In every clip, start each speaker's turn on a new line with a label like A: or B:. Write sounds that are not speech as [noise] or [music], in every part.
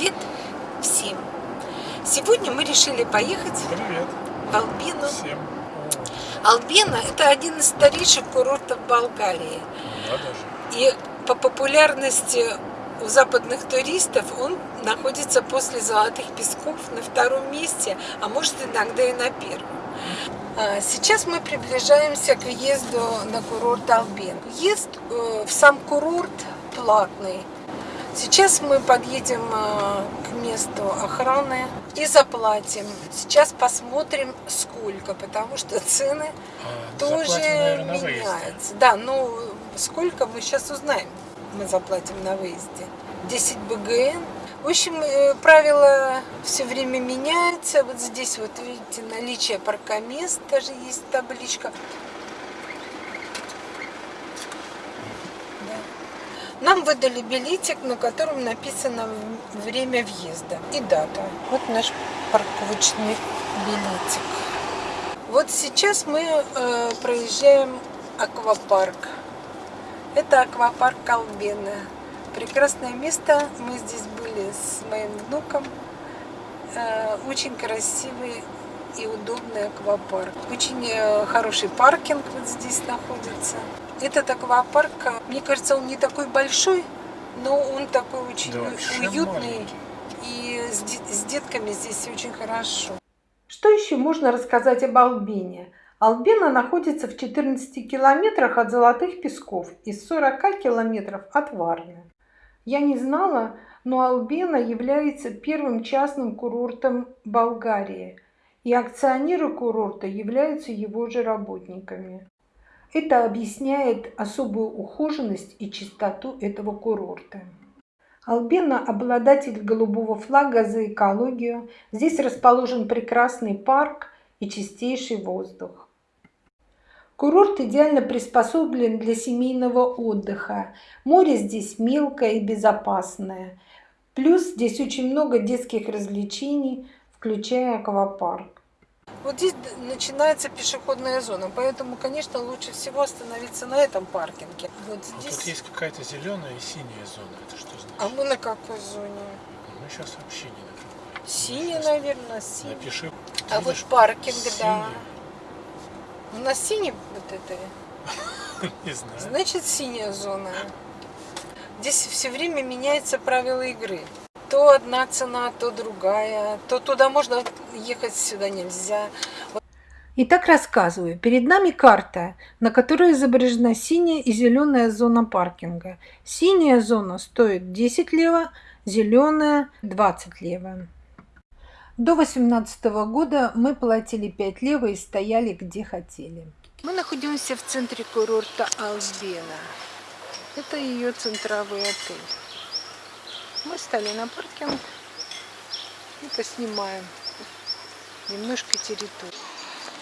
A: Привет всем! Сегодня мы решили поехать
B: Привет
A: в Албину.
B: всем.
A: Албина – это один из старейших курортов Болгарии.
B: Да, даже.
A: И по популярности у западных туристов он находится после Золотых Песков на втором месте, а может иногда и на первом. А, Сейчас мы приближаемся к въезду на курорт Албин. Въезд э, в сам курорт платный. Сейчас мы подъедем э, к месту охраны и заплатим. Сейчас посмотрим сколько, потому что цены
B: А,
A: тоже
B: заплатим, наверное, на
A: меняются. Да, ну сколько мы сейчас узнаем. Мы заплатим на выезде. 10 БГН. В общем, э, правила все время меняются. Вот здесь вот видите наличие паркомест, даже есть табличка. Нам выдали билетик, на котором написано время въезда и дата. Вот наш парковочный билетик. Вот сейчас мы э, проезжаем аквапарк. Это аквапарк Албена. Прекрасное место. Мы здесь были с моим внуком. Э, очень красивый и удобный аквапарк. Очень э, хороший паркинг вот здесь находится. Этот аквапарк, мне кажется, он не такой большой, но он такой очень
B: Да,
A: уютный.
B: маленький.
A: И с, с детками здесь очень хорошо. Что еще можно рассказать об Албине? Албина находится в 14 километрах от Золотых Песков и 40 километров от Варны. Я не знала, но Албина является первым частным курортом Болгарии, и акционеры курорта являются его же работниками. Это объясняет особую ухоженность и чистоту этого курорта. Албена – обладатель голубого флага за экологию. Здесь расположен прекрасный парк и чистейший воздух. Курорт идеально приспособлен для семейного отдыха. Море здесь мелкое и безопасное. Плюс здесь очень много детских развлечений, включая аквапарк. Вот здесь начинается пешеходная зона, поэтому, конечно, лучше всего остановиться на этом паркинге. Вот
B: Вот тут есть какая-то зеленая и синяя зона. Это что значит?
A: А мы на какой зоне?
B: Мы сейчас вообще не на какой.
A: Синяя, наверное, синяя.
B: Напиши.
A: А
B: Ты
A: вот
B: видишь,
A: паркинг, да.
B: синяя.
A: У нас синий вот это, [laughs]
B: Не знаю.
A: значит синяя зона. Здесь все время меняются правила игры. То одна цена, то другая. То туда можно ехать, сюда нельзя. Итак, рассказываю. Перед нами карта, на которой изображена синяя и зеленая зона паркинга. Синяя зона стоит 10 лево, зеленая 20 лево. До 2018 года мы платили 5 лево и стояли где хотели. Мы находимся в центре курорта Албена. Это ее центровый отель. Мы стали на паркинг и поснимаем немножко территорию.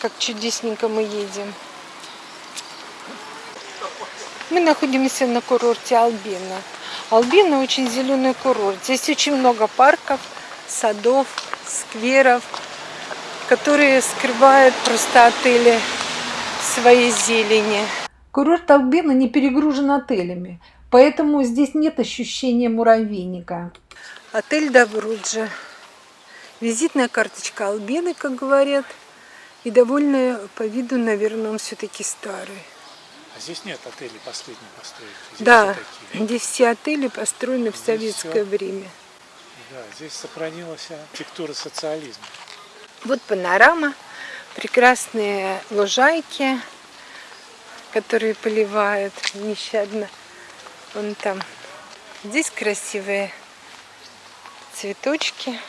A: Как чудесненько мы едем. Мы находимся на курорте Албина. Албина очень зеленый курорт. Здесь очень много парков, садов, скверов, которые скрывают просто отели своей зелени. Курорт Албина не перегружен отелями, поэтому здесь нет ощущения муравейника. Отель Добруджа. Визитная карточка Албины, как говорят. И довольно по виду, наверное, он все-таки старый.
B: А здесь нет отелей последней постройки. Здесь
A: Да,
B: все такие.
A: здесь все отели построены в
B: Здесь
A: советское
B: всё.
A: время.
B: Да, здесь сохранилась архитектура социализма.
A: Вот панорама, прекрасные лужайки, которые поливают нещадно. Вон там. Здесь красивые цветочки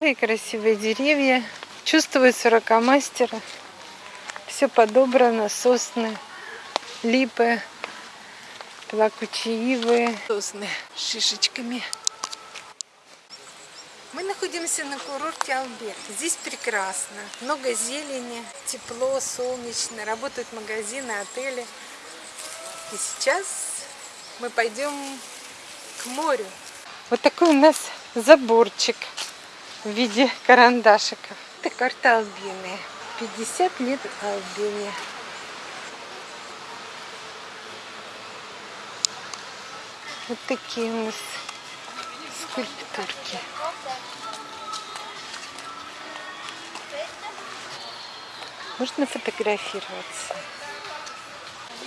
A: и красивые деревья. Чувствуется ракомастера. Все подобрано, сосны, липы, плакучие сосны с шишечками. Мы находимся на курорте Албек. Здесь прекрасно. Много зелени, тепло, солнечно. Работают магазины, отели. И сейчас мы пойдем к морю. Вот такой у нас заборчик в виде карандашиков. Это карта Албины. 50 лет Албине. Вот такие у нас скульптурки. Можно фотографироваться.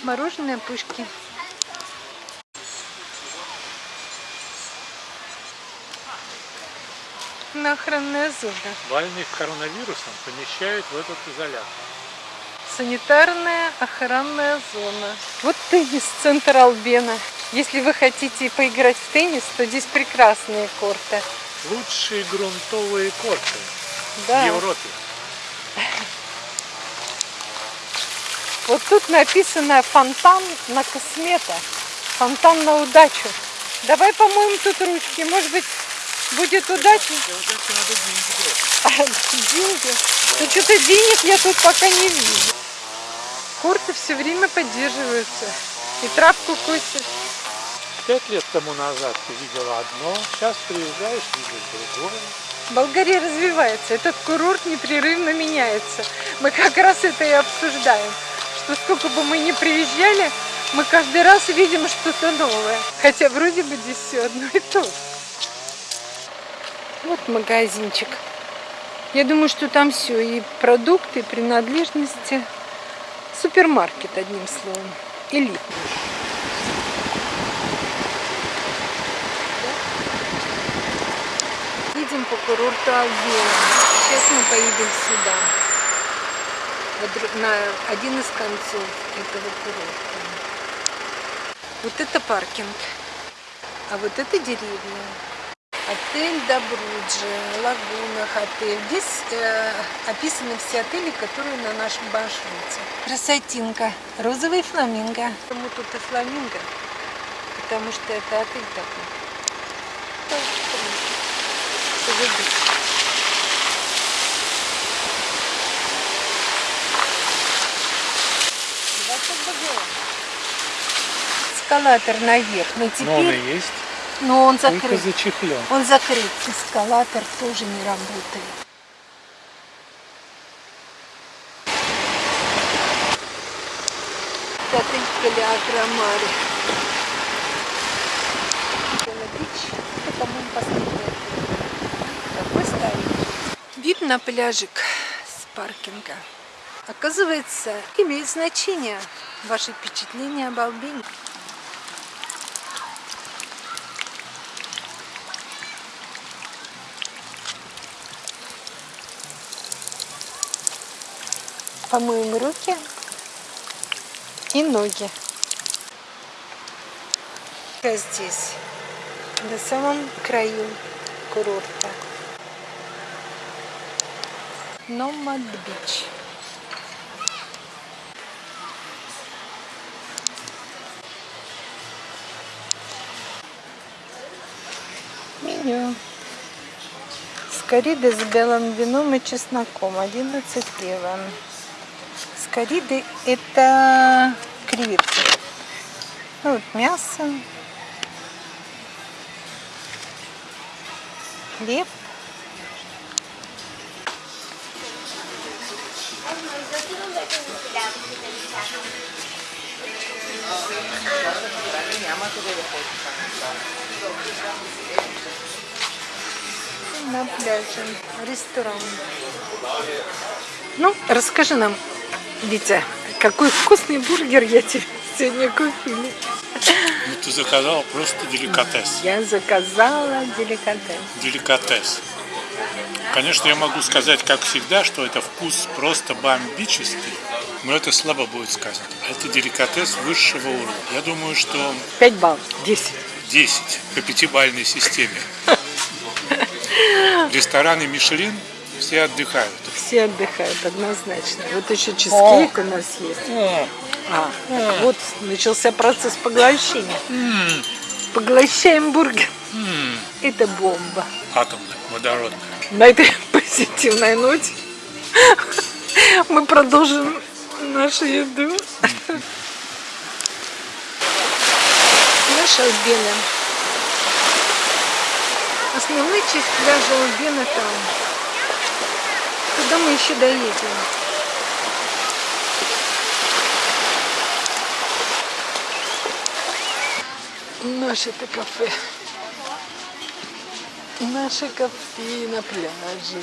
A: Мороженое пушки. На охранная зона.
B: Больных коронавирусом помещают в этот изолятор.
A: Санитарная охранная зона. Вот теннис-центр Албена. Если вы хотите поиграть в теннис, то здесь прекрасные корты.
B: Лучшие грунтовые корты
A: Да.
B: в Европе.
A: Вот тут написано фонтан на космета. Фонтан на удачу. Давай помоем тут ручки. Может быть, будет удача.
B: Деньги?
A: Ну что-то денег я тут пока не вижу. Корты все время поддерживаются. И травку косят.
B: Пять лет тому назад ты видела одно, сейчас приезжаешь, видишь другое.
A: Болгария развивается, этот курорт непрерывно меняется. Мы как раз это и обсуждаем, что сколько бы мы ни приезжали, мы каждый раз видим что-то новое. Хотя вроде бы здесь все одно и то же. Вот магазинчик. Я думаю, что там все, и продукты, и принадлежности. Супермаркет, одним словом. Элитный. Едем по курорту Албена. Сейчас мы поедем сюда. На один из концов этого курорта. Вот это паркинг. А вот это деревня. Отель Добруджи, Лагуна отель. Здесь э, описаны все отели, которые на нашем маршруте. Красотинка. Розовый фламинго. Почему тут и фламинго? Потому что это отель такой. Поведу. Эскалатор наверх. Но теперь...
B: Но он и есть,
A: Но он
B: только
A: закрыт.
B: зачехлен.
A: Он закрыт. Эскалатор тоже не работает. Отель Калиаграмари. Бич. Это, по-моему, последний. Такой. Вид на пляжик с паркинга. Оказывается, имеет значение ваши впечатления об Албине. Помоем руки и ноги. Здесь, на самом краю курорта. Номад Бич. Меню. Скориды с белым вином и чесноком. 11 евро. Скориды это креветки. Ну, вот мясо. Хлеб. На пляже. Ресторан. Ну, расскажи нам, Витя, какой вкусный бургер я тебе сегодня купили.
B: Ну, ты заказал просто деликатес.
A: Я заказала деликатес.
B: Деликатес. Конечно, я могу сказать, как всегда, что это вкус просто бомбический, но это слабо будет сказано. Это деликатес высшего уровня. Я думаю, что
A: 5 баллов. 10.
B: 10 по пятибалльной системе. [laughs] Рестораны Мишлен все отдыхают.
A: Все отдыхают однозначно. Вот еще чизкейк у нас есть. А, вот начался процесс поглощения. Поглощаем бургер. Это бомба.
B: Атомная, водородная.
A: На этой [laughs] позитивной ноте [laughs] мы продолжим нашу еду. Пляж Албена. Основная часть пляжа Албена там. Туда мы еще доедем. Наше это кафе. Наше кафе на пляже.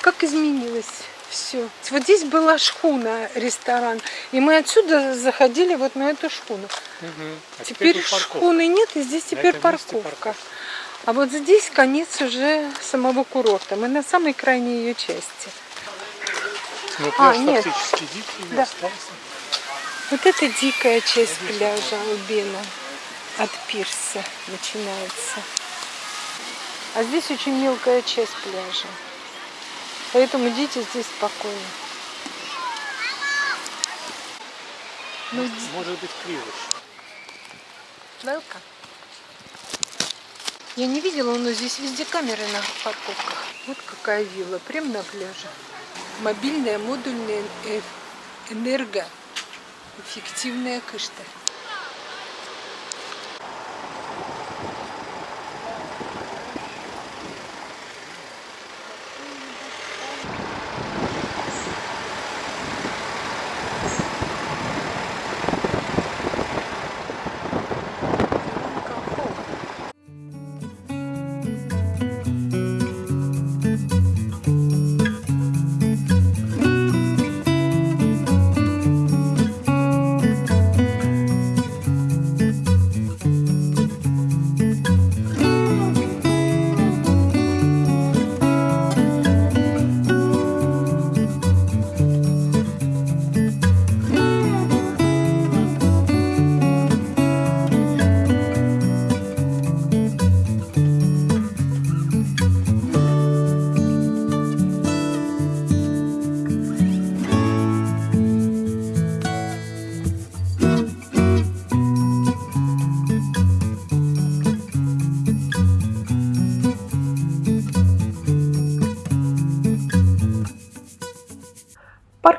A: Как изменилось все. Вот здесь была шхуна, ресторан. И мы отсюда заходили вот на эту шхуну. Угу. А теперь теперь шхуны нет, и здесь теперь парковка. парковка. А вот здесь конец уже самого курорта. Мы на самой крайней ее части.
B: Ну, а, нет. дикий да. остался.
A: Вот это дикая часть пляжа Албина. От пирса начинается. А здесь очень мелкая часть пляжа. Поэтому идите здесь спокойно.
B: Ну, Может быть криво.
A: Велка. Я не видела, но здесь везде камеры на парковках. Вот какая вилла, прямо на пляже. Мобильная модульная э, энергоэффективная кышта.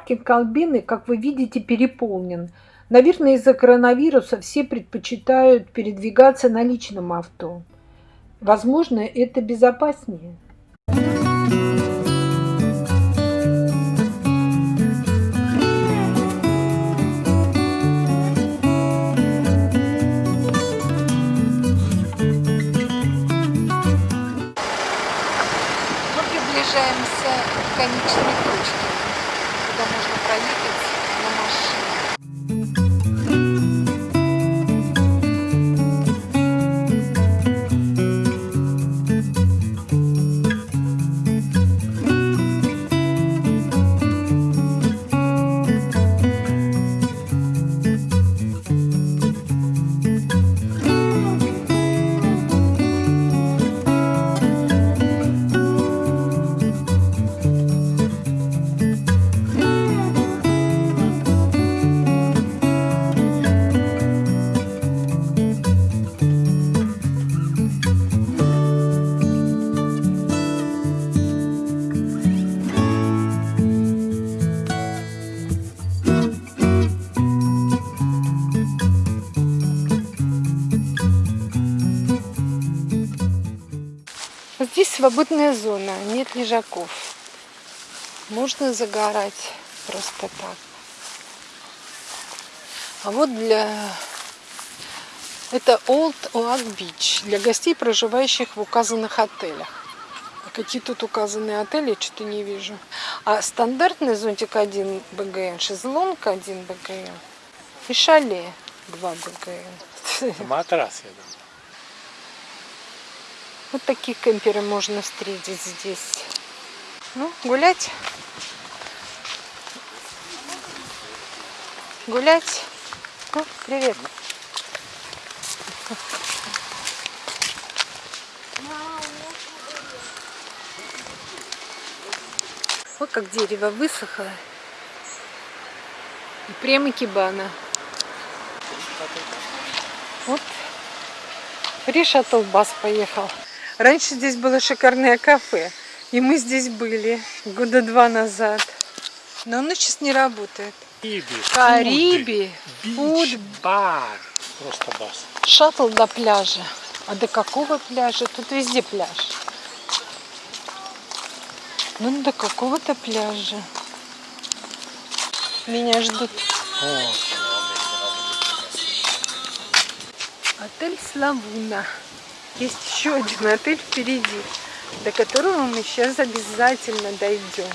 A: Паркинг Албины, как вы видите, переполнен. Наверное, из-за коронавируса все предпочитают передвигаться на личном авто. Возможно, это безопаснее. Мы свободная зона, нет лежаков. Можно загорать просто так. А вот для... Это Old Oak Beach для гостей, проживающих в указанных отелях. А какие тут указанные отели, что-то не вижу. А стандартный зонтик 1 БГН, шезлонг 1 БГН и шале 2 БГН.
B: Матрас, я думаю.
A: Вот такие кемперы можно встретить здесь. Ну, гулять. Гулять. Ну, привет. Вот как дерево высохло. И прямо кибана. Вот. Фри бас поехал. Раньше здесь было шикарное кафе. И мы здесь были года два назад. Но оно сейчас не работает.
B: Кариби.
A: Кариби.
B: Фуд. Бар. Просто бас.
A: Шаттл до пляжа. А до какого пляжа? Тут везде пляж. Ну, до какого-то пляжа. Меня ждут. О. Отель Славуна. Есть еще один отель впереди, до которого мы сейчас обязательно дойдем.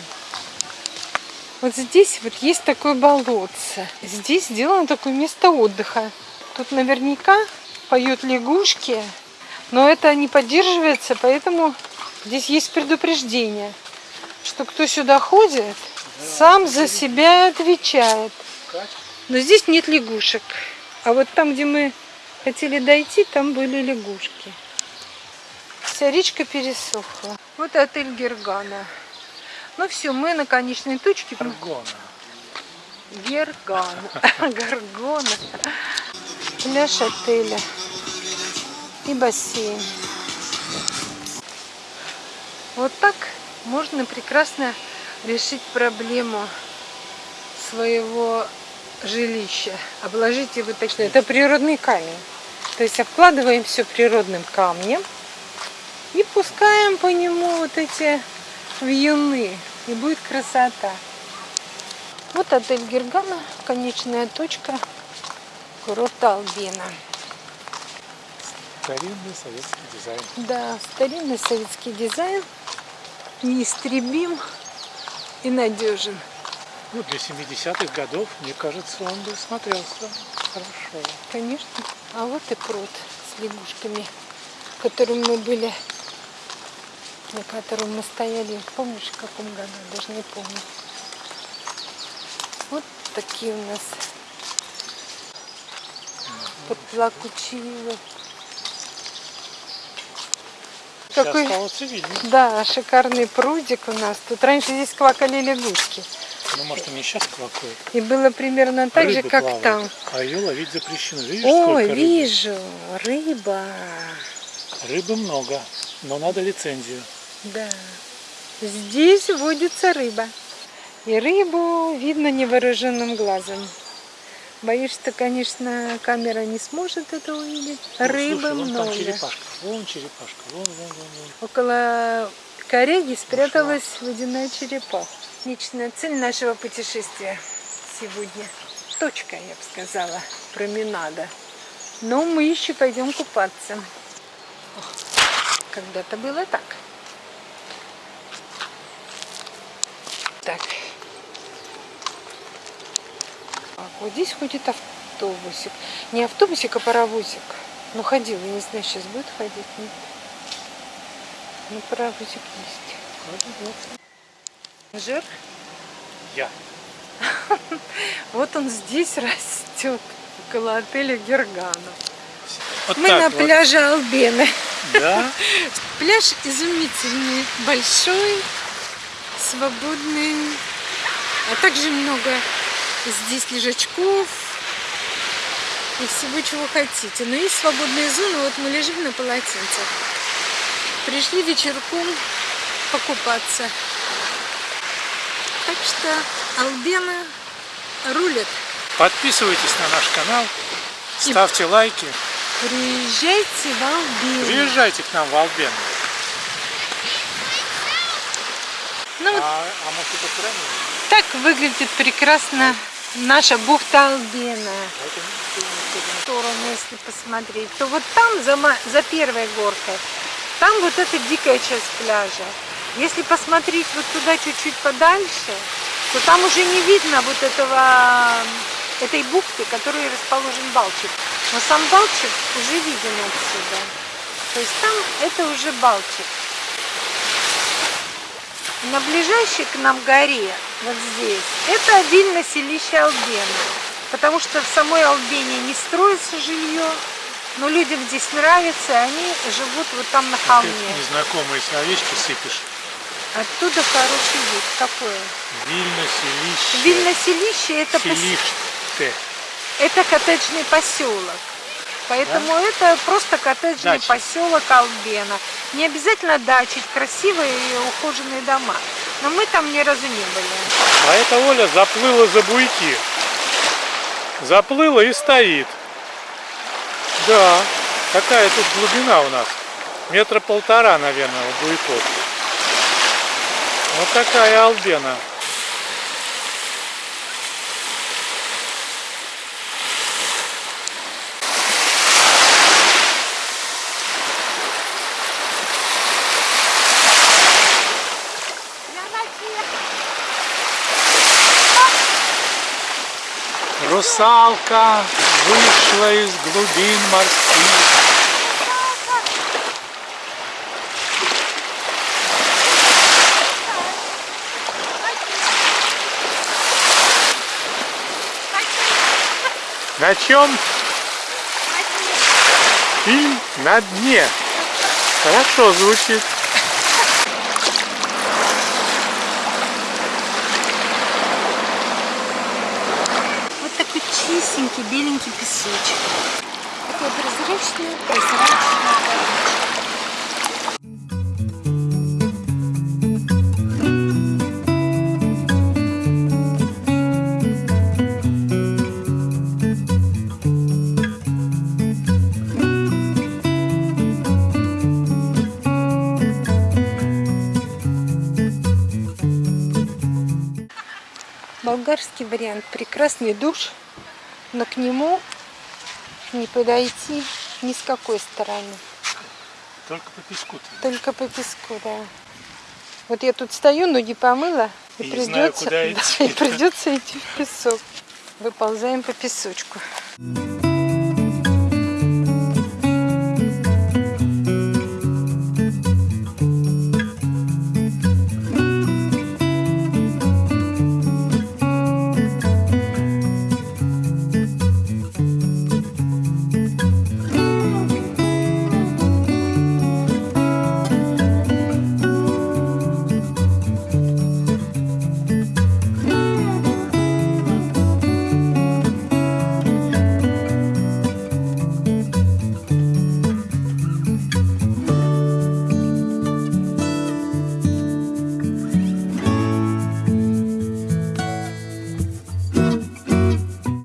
A: Вот здесь вот есть такое болотце. Здесь сделано такое место отдыха. Тут наверняка поют лягушки, но это не поддерживается, поэтому здесь есть предупреждение, что кто сюда ходит, сам за себя отвечает. Но здесь нет лягушек. А вот там, где мы хотели дойти, там были лягушки. Вся речка пересохла. Вот отель Гергана. Ну все, мы на конечной точке.
B: Гаргона.
A: Гергана. Гаргона. [laughs] Пляж отеля. И бассейн. Вот так можно прекрасно решить проблему своего жилища. Обложить его так, что это природный камень. То есть обкладываем все природным камнем и пускаем по нему вот эти вьюны. И будет красота. Вот отель Гергана, конечная точка курорта Албена.
B: Старинный советский дизайн.
A: Да, старинный советский дизайн. Неистребим и надежен.
B: Ну, для 70-х годов, мне кажется, он бы смотрелся хорошо.
A: Конечно. А вот и пруд с лягушками, в котором мы были на котором мы стояли, помнишь, в каком году, даже не помню. Вот такие у нас подплакучивы.
B: Какой...
A: Да, шикарный прудик у нас. Тут раньше здесь квакали лягушки.
B: Ну, может, они сейчас квакают.
A: И было примерно так
B: Рыбы
A: же, как
B: плавают,
A: там.
B: А ее ловить запрещено. Видишь, сколько
A: вижу, рыба.
B: Рыбы много, но надо лицензию.
A: Да. Здесь водится рыба. И рыбу видно невооруженным глазом. Боюсь, что, конечно, камера не сможет это увидеть.
B: Ну,
A: Рыбы
B: слушай, вон
A: много.
B: там черепашка, вон черепашка, вон, вон, вон, вон.
A: Около коряги спряталась водяная черепаха. Личная цель нашего путешествия сегодня. Точка, я бы сказала, променада. Но мы еще пойдем купаться. Когда-то было так. Так. Так, вот здесь ходит автобусик. Не автобусик, а паровозик. Ну, ходил, я не знаю, сейчас будет ходить. Нет. Ну, паровозик есть. Жир?
B: Я. [laughs]
A: Вот он здесь растет, около отеля Гергана.
B: Вот
A: Мы на
B: вот.
A: пляже Албены.
B: Да? [laughs]
A: Пляж изумительный, большой, свободный, а также много здесь лежачков и всего, чего хотите. Но есть свободные зоны, вот мы лежим на полотенцах. Пришли вечерком покупаться. Так что Албена рулит.
B: Подписывайтесь на наш канал, ставьте лайки,
A: Приезжайте в Албену.
B: приезжайте к нам в Албен.
A: Ну,
B: А, а может это правильно?
A: так выглядит прекрасно наша бухта Албена.
B: А
A: В сторону, если посмотреть, то вот там, за, за первой горкой, там вот эта дикая часть пляжа. Если посмотреть вот туда чуть-чуть подальше, то там уже не видно вот этого, этой бухты, которой расположен Балчик. Но сам Балчик уже виден отсюда. То есть там это уже Балчик. На ближайшей к нам горе, вот здесь, это обильно селище Албена. Потому что в самой Албене не строится жилье, но людям здесь нравится, и они живут вот там на
B: Ты
A: холме.
B: незнакомые словечки сыпешь.
A: Оттуда хороший вид. Какое?
B: Вильно, селище.
A: Вильно-селище это, пос-
B: Селиште.
A: это коттеджный поселок. Поэтому это просто коттеджный
B: Дача.
A: поселок Албена. Не обязательно дачи, красивые и ухоженные дома. Но мы там ни разу не были.
B: А эта Оля заплыла за буйки. Заплыла и стоит. Да, какая тут глубина у нас. Метра полтора, наверное, у буйков. Вот такая албена. Русалка вышла из глубин морских. На чем? Фильм на дне. Хорошо звучит.
A: Чистенький, беленький песочек. Такой прозрачный, прозрачный. Болгарский вариант. Прекрасный душ, но к нему не подойти ни с какой стороны.
B: Только по песку.
A: Только по песку, да. Вот я тут стою, ноги помыла, и,
B: И
A: придется,
B: знаю, куда [laughs] идти.
A: да, и придется идти в песок. Выползаем по песочку.